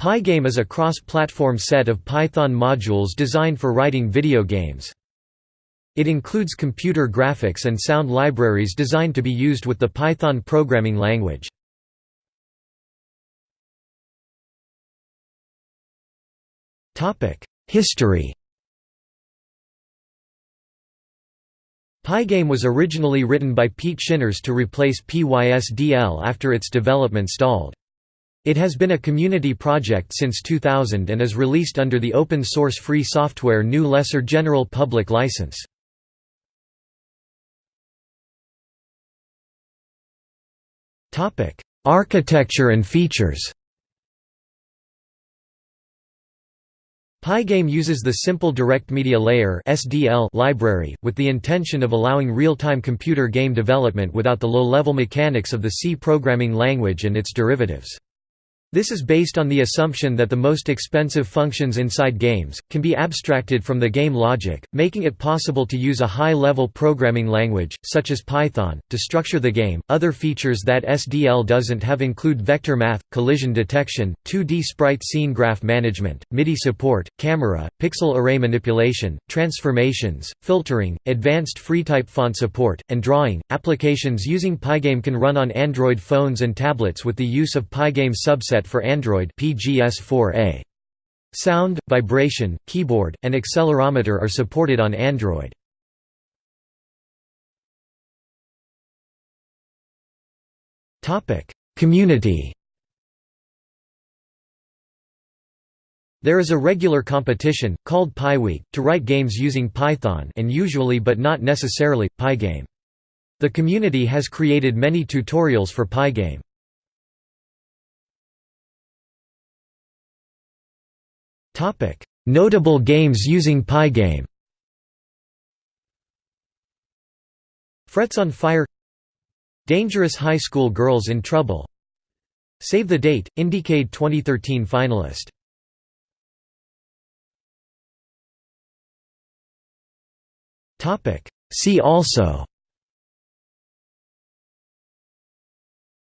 Pygame is a cross-platform set of Python modules designed for writing video games. It includes computer graphics and sound libraries designed to be used with the Python programming language. History Pygame was originally written by Pete Shinners to replace PYSDL after its development stalled. It has been a community project since 2000 and is released under the open-source free software GNU Lesser General Public License. Architecture and features Pygame uses the Simple Direct Media Layer library, with the intention of allowing real-time computer game development without the low-level mechanics of the C programming language and its derivatives. This is based on the assumption that the most expensive functions inside games, can be abstracted from the game logic, making it possible to use a high-level programming language, such as Python, to structure the game. Other features that SDL doesn't have include vector math, collision detection, 2D sprite scene graph management, MIDI support, camera, pixel array manipulation, transformations, filtering, advanced freetype font support, and drawing. Applications using Pygame can run on Android phones and tablets with the use of Pygame for Android PGS4a. Sound, vibration, keyboard, and accelerometer are supported on Android. Community There is a regular competition, called PyWeek, to write games using Python and usually but not necessarily, Pygame. The community has created many tutorials for Pygame. Notable games using Pygame Frets on Fire. Dangerous High School Girls in Trouble. Save the Date, Indiecade 2013 finalist. See also.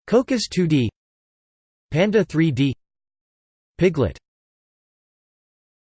Cocos 2D Panda 3D Pyglet